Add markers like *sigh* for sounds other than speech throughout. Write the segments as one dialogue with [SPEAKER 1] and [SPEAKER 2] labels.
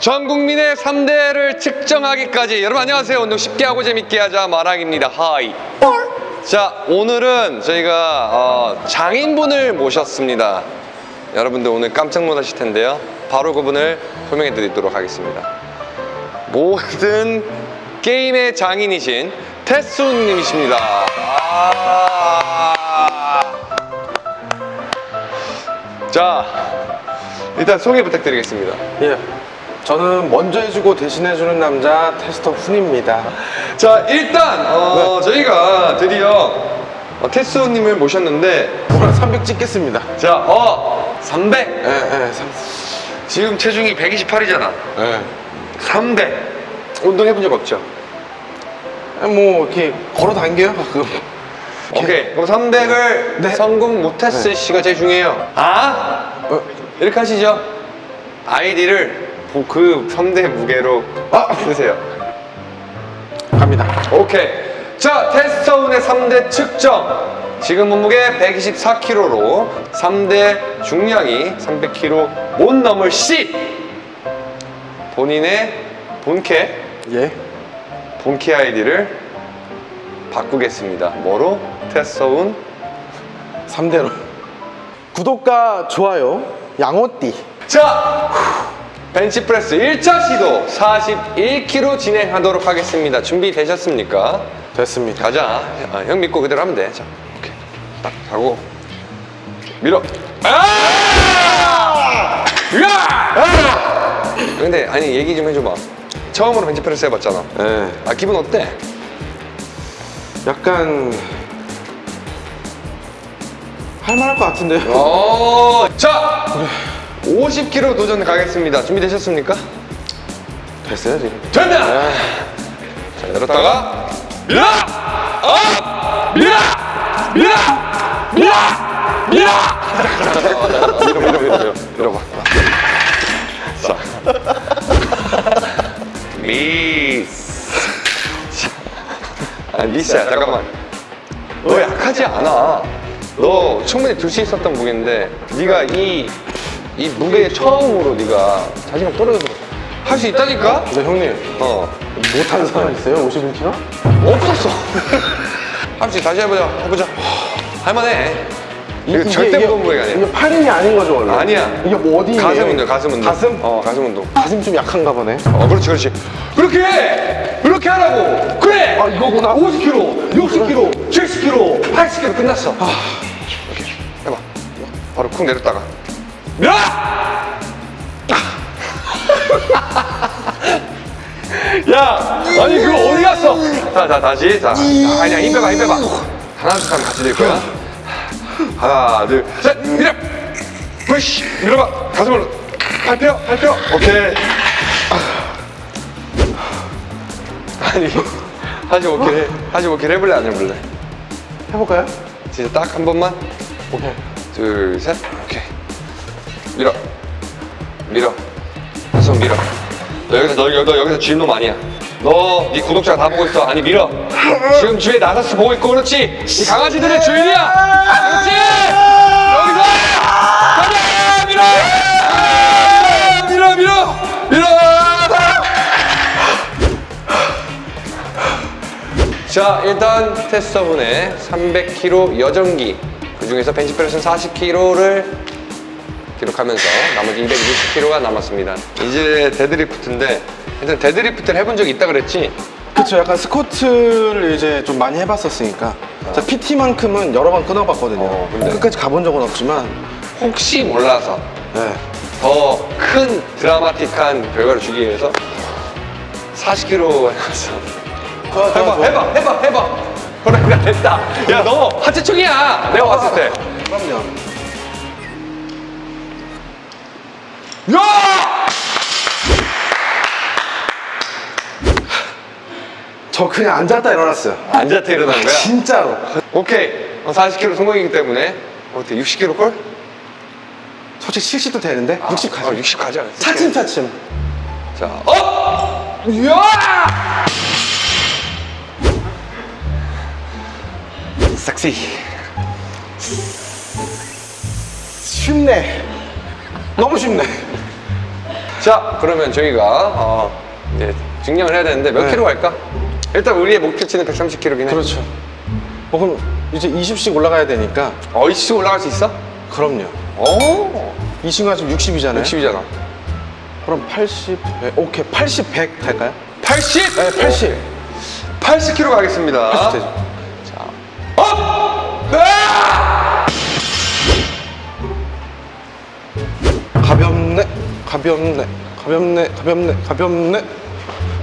[SPEAKER 1] 전 국민의 3대를 측정하기까지. 여러분 안녕하세요. 운동 쉽게 하고 재밌게 하자. 마랑입니다. 하이. 자 오늘은 저희가 어, 장인분을 모셨습니다. 여러분들 오늘 깜짝 놀라실 텐데요. 바로 그분을 설명해 드리도록 하겠습니다. 모든 게임의 장인이신 테스님이십니다. 아~ 자 일단 소개 부탁드리겠습니다.
[SPEAKER 2] 예. 저는 먼저 해주고 대신해주는 남자 테스터 훈입니다.
[SPEAKER 1] 자 일단 어, 저희가 드디어 어, 테스님을 모셨는데
[SPEAKER 2] 오늘 300 찍겠습니다.
[SPEAKER 1] 자 어, 300
[SPEAKER 2] 예, 예, 3,
[SPEAKER 1] 지금 체중이 128이잖아
[SPEAKER 2] 예.
[SPEAKER 1] 300 운동해본 적 없죠?
[SPEAKER 2] 뭐, 이렇게 걸어 당겨요, 가끔.
[SPEAKER 1] 오케이 그럼 300을
[SPEAKER 2] 네.
[SPEAKER 1] 성공 못했을 시가 제일 중요해요 아
[SPEAKER 2] 어,
[SPEAKER 1] 이렇게 하시죠 아이디를 그 3대 무게로
[SPEAKER 2] 아!
[SPEAKER 1] 쓰세요
[SPEAKER 2] 갑니다.
[SPEAKER 1] 오케이. 자, 테스터운의 3대 측정. 지금 몸무게 124kg로 3대 중량이 300kg 못 넘을 시. 본인의 본캐,
[SPEAKER 2] 예.
[SPEAKER 1] 본캐 아이디를 바꾸겠습니다. 뭐로? 테스터운.
[SPEAKER 2] 3대로. 구독과 좋아요, 양호띠.
[SPEAKER 1] 자, 벤치프레스 1차 시도 41kg 진행하도록 하겠습니다. 준비되셨습니까?
[SPEAKER 2] 됐습니다.
[SPEAKER 1] 가자. 아, 형 믿고 그대로 하면 돼. 자, 오케이. 딱 가고 밀어. 아! 야! 아! 근데 아니 얘기 좀 해줘봐. 처음으로 벤치프레스 해봤잖아.
[SPEAKER 2] 예.
[SPEAKER 1] 아 기분 어때?
[SPEAKER 2] 약간. 할만할 것 같은데요?
[SPEAKER 1] 어, 자, 50kg 도전 가겠습니다. 준비되셨습니까?
[SPEAKER 2] 됐어요, 지금.
[SPEAKER 1] 된다. 자, 열었다가 밀어, up, 밀어, 밀어, 밀어, 밀어. 밀어, 밀어, 밀어, 밀어, 밀어봐. 자, 미스. 아, 미스야. 잠깐만. 너 약하지 않아. 너 충분히 들수 있었던 무게인데 네가 이, 이 무게에 처음으로 네가 자신감 떨어져서 할 수 있다니까?
[SPEAKER 2] 근데 형님,
[SPEAKER 1] 어.
[SPEAKER 2] 못하는 사람 있어요? 51kg?
[SPEAKER 1] 없었어. *laughs* 할 수 있어. 다시 해보자. 해보자. 할만해. 이거 절대 무거운 무게가 아니야.
[SPEAKER 2] 이게 팔 힘이 아닌 거죠, 원래?
[SPEAKER 1] 아니야.
[SPEAKER 2] 이게 뭐 어디
[SPEAKER 1] 가슴 운동, 가슴 운동.
[SPEAKER 2] 가슴?
[SPEAKER 1] 어, 가슴 운동.
[SPEAKER 2] 가슴 좀 약한가 보네.
[SPEAKER 1] 어, 그렇지, 그렇지. 그렇게 해! 그렇게 하라고! 그래!
[SPEAKER 2] 아, 이거구나.
[SPEAKER 1] 50kg, 60kg, 70kg, 80kg 끝났어. 오케이. 해봐. 바로 쿵 내렸다가. 밀어! 야! 아니, 그거 어디 갔어? 자, 자, 다시. 자, 자, 아니야, 힘 빼봐, 힘 빼봐. 하나, 둘, 셋 같이 될 거야. 하나, 둘, 셋, 밀어! 푸시! 밀어봐. 가슴으로. 발표, 발표. 오케이. 아니, 하지 오케이. 하지 오케이 해볼래, 안 해볼래?
[SPEAKER 2] 해볼까요?
[SPEAKER 1] 진짜 딱 한 번만.
[SPEAKER 2] 오케이.
[SPEAKER 1] 둘, 셋. 오케이. 밀어. 밀어. 계속 밀어. 너 여기서, 너, 너 여기서 주인놈 아니야. 너, 네 구독자 다 보고 있어. 아니, 밀어. 지금 주위에 나사스 보고 있고, 그렇지? 이 강아지들의 주인이야. 그렇지? 여기서! 밀어! 밀어, 밀어! 밀어! 자, 일단 테스터분의 300kg 여전기 그 중에서 벤치프레스는 40kg를 기록하면서 나머지 220kg가 남았습니다. 이제 데드리프트인데 일단 데드리프트를 해본 적이 있다 그랬지?
[SPEAKER 2] 그쵸, 약간 스쿼트를 이제 좀 많이 해봤었으니까. 자, PT만큼은 여러 번 끊어봤거든요.
[SPEAKER 1] 어, 근데-
[SPEAKER 2] 끝까지 가본 적은 없지만,
[SPEAKER 1] 혹시 몰라서
[SPEAKER 2] 네.
[SPEAKER 1] 더 큰 드라마틱한 결과를 주기 위해서 40kg 해봤어. 해봐, 해봐, 해봐, 해봐. 그래, 그래, 됐다. 야, 너 하체총이야. 내가 봤을 때.
[SPEAKER 2] 그럼요.
[SPEAKER 1] 야!
[SPEAKER 2] 저 그냥 앉았다 일어났어요.
[SPEAKER 1] 앉았다 일어난 거야?
[SPEAKER 2] 진짜로.
[SPEAKER 1] 오케이. 40kg 성공이기 때문에 어때? 60kg 걸?
[SPEAKER 2] 솔직히 70도 되는데? 60 가자.
[SPEAKER 1] 아, 60 가자.
[SPEAKER 2] 차츰차츰.
[SPEAKER 1] 자, up! 이야! 섹시.
[SPEAKER 2] 쉽네. 너무 쉽네.
[SPEAKER 1] 자, 그러면 저희가 어, 이제 증량을 해야 되는데 몇
[SPEAKER 2] 네.
[SPEAKER 1] 킬로 갈까? 일단 우리의 목표치는 130킬로긴 해.
[SPEAKER 2] 그렇죠. 어, 그럼 이제 20씩 올라가야 되니까
[SPEAKER 1] 어, 이씨 올라갈 수 있어?
[SPEAKER 2] 그럼요.
[SPEAKER 1] 어,
[SPEAKER 2] 이 친구가 지금 60이잖아요.
[SPEAKER 1] 60이잖아.
[SPEAKER 2] 그럼 80, 100, 오케이 80, 100 될까요?
[SPEAKER 1] 80?
[SPEAKER 2] 네, 80.
[SPEAKER 1] 80 킬로 가겠습니다.
[SPEAKER 2] 80 되죠.
[SPEAKER 1] 자, up! 아!
[SPEAKER 2] 가볍네, 가볍네, 가볍네, 가볍네, 가볍네.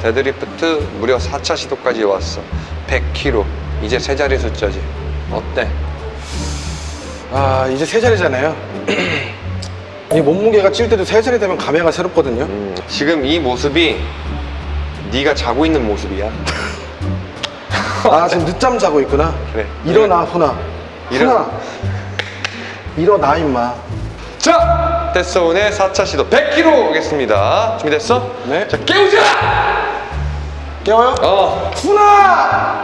[SPEAKER 1] 데드리프트 무려 4차 시도까지 왔어. 100킬로. 이제 세 자리 숫자지. 어때?
[SPEAKER 2] 아 이제 세 자리잖아요. *clears throat* 이 몸무게가 찔 때도 세 자리 되면 감회가 새롭거든요.
[SPEAKER 1] 음, 지금 이 모습이 네가 자고 있는 모습이야. *laughs*
[SPEAKER 2] 아 지금 늦잠 자고 있구나.
[SPEAKER 1] 그래.
[SPEAKER 2] 일어나 훈아.
[SPEAKER 1] 일어나.
[SPEAKER 2] 훈아. 일어나 임마.
[SPEAKER 1] 자, 데스온의 4차 시도 100킬로 오겠습니다. 준비됐어?
[SPEAKER 2] 네.
[SPEAKER 1] 자, 깨우자!
[SPEAKER 2] 깨워요?
[SPEAKER 1] 어.
[SPEAKER 2] 훈아.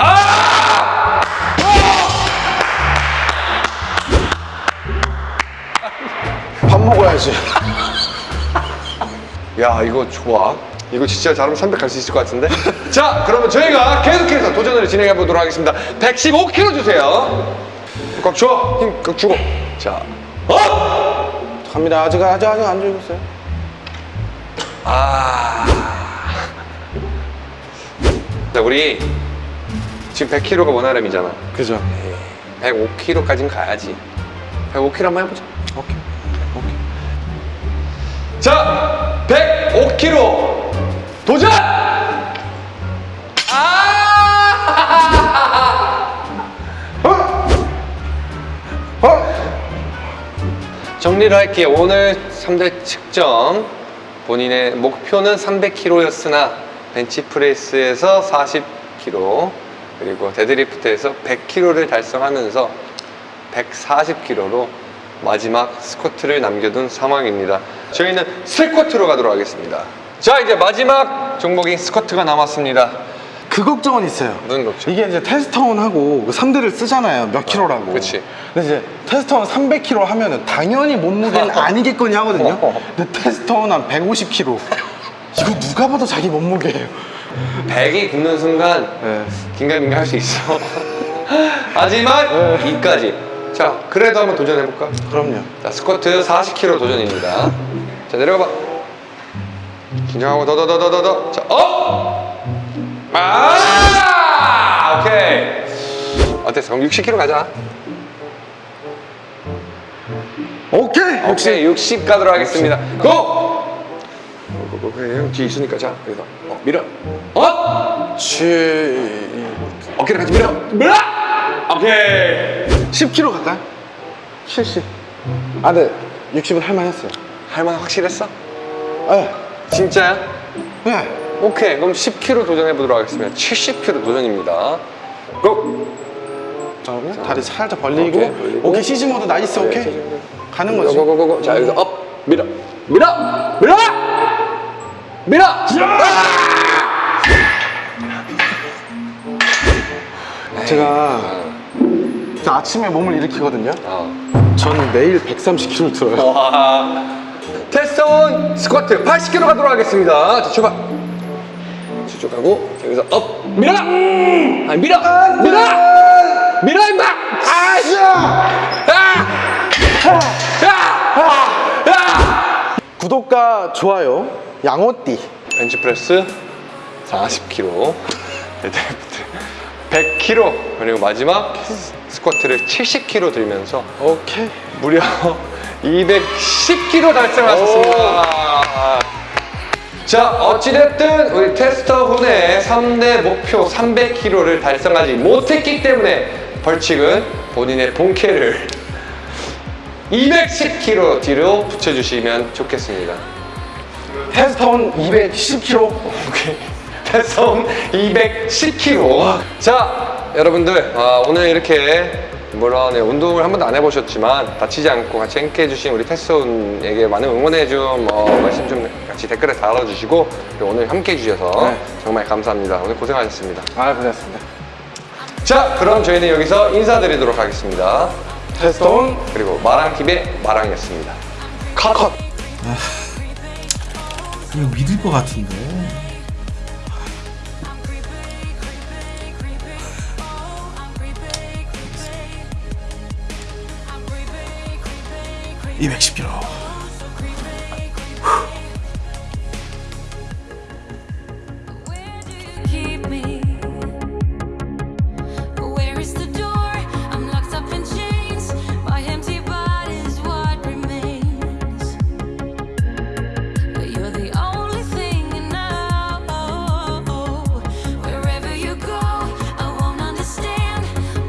[SPEAKER 2] 밥 먹어야지. *laughs*
[SPEAKER 1] 야, 이거 좋아. 이거 진짜 잘하면 300 갈 수 있을 것 같은데? *laughs* 자, 그러면 저희가 계속해서 도전을 진행해 보도록 하겠습니다. 115kg 주세요. 꽉 줘. 힘 꽉 주고. 자, 어!
[SPEAKER 2] 갑니다. 아직 아직 아직 안 있어요.
[SPEAKER 1] 아. 자, 우리 지금 100kg가 원활함이잖아.
[SPEAKER 2] 그죠?
[SPEAKER 1] 105kg까지는 가야지. 105kg 한번 해보자.
[SPEAKER 2] 오케이. 오케이.
[SPEAKER 1] 자, 105kg 도전! 정리를 할게요. 오늘 3대 측정. 본인의 목표는 300kg였으나 벤치프레스에서 40kg 그리고 데드리프트에서 100kg를 달성하면서 140kg로 마지막 스쿼트를 남겨둔 상황입니다. 저희는 스쿼트로 가도록 하겠습니다. 자 이제 마지막 종목인 스쿼트가 남았습니다.
[SPEAKER 2] 그 걱정은 있어요.
[SPEAKER 1] 무슨 걱정?
[SPEAKER 2] 이게 이제 테스터온하고 3대를 쓰잖아요. 몇 킬로라고.
[SPEAKER 1] 그치.
[SPEAKER 2] 근데 이제 테스터온 300킬로 하면은 당연히 몸무게는 *laughs* 아니겠거니 하거든요. 근데 테스터온 한 150킬로. 이거 누가 봐도 자기 몸무게예요.
[SPEAKER 1] 100이 붙는 순간
[SPEAKER 2] 네.
[SPEAKER 1] 긴가민가 할 수 있어. *laughs* 하지만 이까지. 자 그래도 한번 도전해볼까?
[SPEAKER 2] 그럼요.
[SPEAKER 1] 자, 스쿼트 40kg 도전입니다. 자, 내려가 봐. 긴장하고 더 더 더 더더 더. 자, up! 아! 오케이. 어땠어? 그럼 60kg 가자.
[SPEAKER 2] 오케이.
[SPEAKER 1] 오케이, 60 가도록 하겠습니다. go! go go go, 형 뒤에 있으니까 자, 여기서 어, 밀어. up!
[SPEAKER 2] 치...
[SPEAKER 1] 어깨를 같이 밀어. 밀어! 오케이.
[SPEAKER 2] 10킬로 갈까요? 70. 아, 네. 60은 할만했어요.
[SPEAKER 1] 할만 확실했어?
[SPEAKER 2] 네.
[SPEAKER 1] 진짜야?
[SPEAKER 2] 네.
[SPEAKER 1] 오케이 그럼 10kg 도전해 보도록 하겠습니다 70kg 도전입니다 go!
[SPEAKER 2] 잠깐만요. 다리 살짝 벌리고.
[SPEAKER 1] 오케이,
[SPEAKER 2] 오케이,
[SPEAKER 1] 벌리고.
[SPEAKER 2] siege mode nice, 오케이. 가는 거지.
[SPEAKER 1] go go go go 자 여기서 up 밀어 밀어 밀어 밀어 *laughs*
[SPEAKER 2] 제가 저 아침에 몸을 일으키거든요.
[SPEAKER 1] 어.
[SPEAKER 2] 저는 매일 130kg 들어요.
[SPEAKER 1] 와 테스트온 스쿼트 80kg 가도록 하겠습니다 자 출발 가고 자, 여기서 up! 밀어 아 밀어! 밀어! 밀어 임마! 아야!
[SPEAKER 2] 구독과 좋아요, 양호띠.
[SPEAKER 1] 벤치프레스 40kg, 데드리프트 100kg, 그리고 마지막 스쿼트를 70kg 들면서
[SPEAKER 2] 오케이.
[SPEAKER 1] 무려 210kg 달성하셨습니다. 자, 어찌됐든 우리 테스터 3대 목표 300kg를 달성하지 못했기 때문에 벌칙은 본인의 본캐를 210kg 뒤로 붙여주시면 좋겠습니다.
[SPEAKER 2] 테스터온 210kg.
[SPEAKER 1] 오케이. 배송 210kg. 자, 여러분들 아, 오늘 이렇게 물론 네, 운동을 한 번도 안 해보셨지만 다치지 않고 같이 함께 해주신 우리 테스온에게 많은 응원해준 뭐 말씀 좀 같이 댓글에 달아주시고 오늘 함께 해주셔서
[SPEAKER 2] 네.
[SPEAKER 1] 정말 감사합니다. 오늘 고생하셨습니다.
[SPEAKER 2] 아, 고생했습니다.
[SPEAKER 1] 자, 그럼 저희는 여기서 인사드리도록 하겠습니다.
[SPEAKER 2] 테스터온
[SPEAKER 1] 그리고 마랑TV의 마랑이었습니다. 컷!
[SPEAKER 2] 컷. 이거 믿을 것 같은데. (210kg)